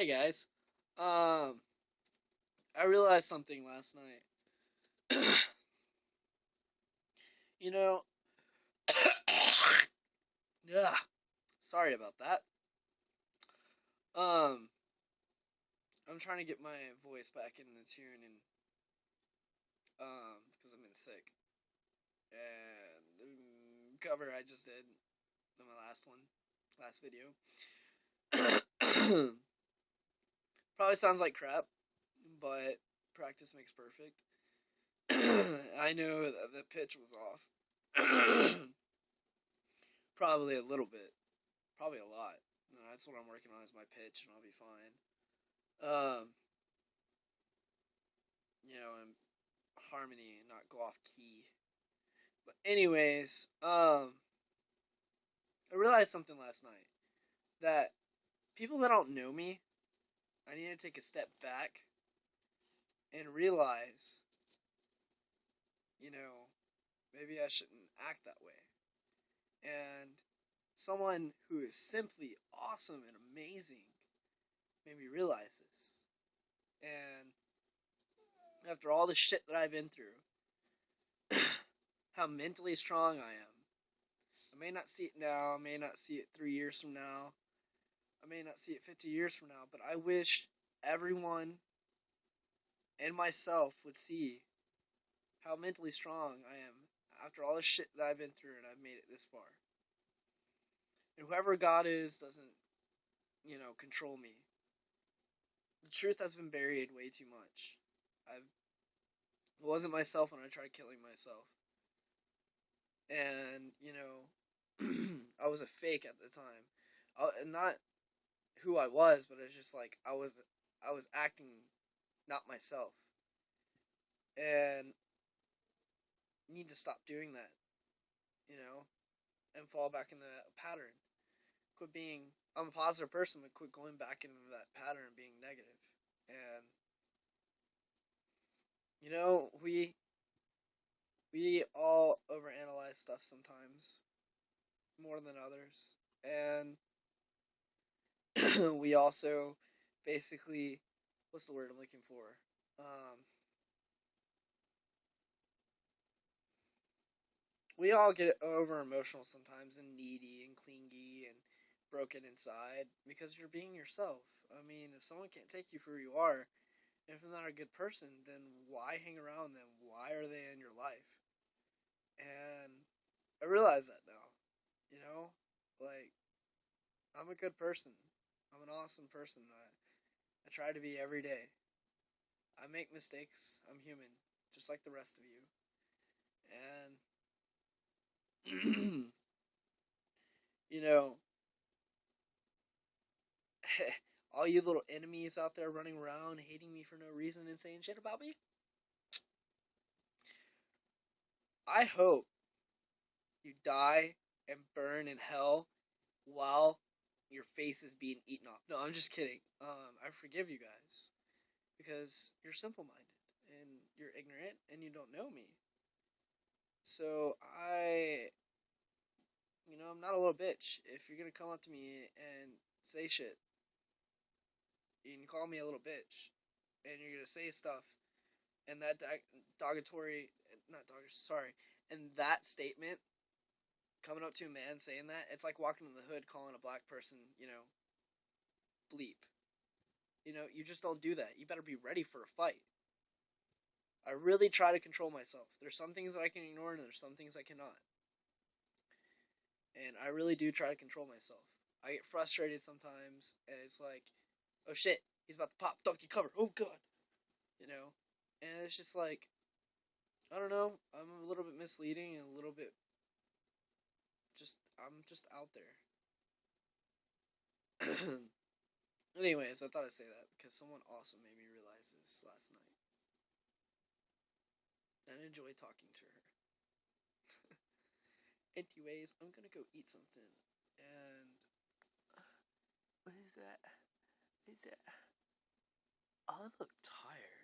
Hey guys. Um I realized something last night. you know Yeah. Sorry about that. Um I'm trying to get my voice back in the tune and um because I've been sick. And the cover I just did in my last one, last video. Probably sounds like crap, but practice makes perfect. I know that the pitch was off. Probably a little bit. Probably a lot. that's what I'm working on is my pitch, and I'll be fine. Um, you know, and harmony, and not go off key. But anyways, um, I realized something last night that people that don't know me, I need to take a step back and realize, you know, maybe I shouldn't act that way. And someone who is simply awesome and amazing made me realize this. And after all the shit that I've been through, how mentally strong I am. I may not see it now, I may not see it three years from now, I may not see it 50 years from now, but I wish everyone and myself would see how mentally strong I am after all the shit that I've been through and I've made it this far. And whoever God is doesn't, you know, control me. The truth has been buried way too much. I've it wasn't myself when I tried killing myself. And, you know, I was a fake at the time. Uh, I, not who I was, but it's just like I was I was acting not myself. And need to stop doing that. You know? And fall back in the pattern. Quit being I'm a positive person, but quit going back into that pattern and being negative. And you know, we we all overanalyze stuff sometimes more than others. And we also basically what's the word I'm looking for? Um, we all get over emotional sometimes and needy and clingy and broken inside because you're being yourself. I mean, if someone can't take you for who you are, if they're not a good person, then why hang around them? Why are they in your life? And I realize that now. You know? Like, I'm a good person. I'm an awesome person. I, I try to be every day. I make mistakes. I'm human, just like the rest of you. And, you know, all you little enemies out there running around hating me for no reason and saying shit about me. I hope you die and burn in hell while your face is being eaten off. No, I'm just kidding. Um, I forgive you guys because you're simple minded and you're ignorant and you don't know me. So I, you know, I'm not a little bitch. If you're gonna come up to me and say shit, can call me a little bitch, and you're gonna say stuff, and that derogatory, not derogatory, sorry, and that statement coming up to a man saying that, it's like walking in the hood calling a black person, you know, bleep. You know, you just don't do that. You better be ready for a fight. I really try to control myself. There's some things that I can ignore and there's some things I cannot. And I really do try to control myself. I get frustrated sometimes and it's like, oh shit, he's about to pop donkey cover. Oh god. You know? And it's just like I don't know, I'm a little bit misleading and a little bit just I'm just out there. Anyways, I thought I'd say that because someone awesome made me realize this last night. And I enjoy talking to her. Anyways, I'm gonna go eat something. And what is that? Is that oh, I look tired.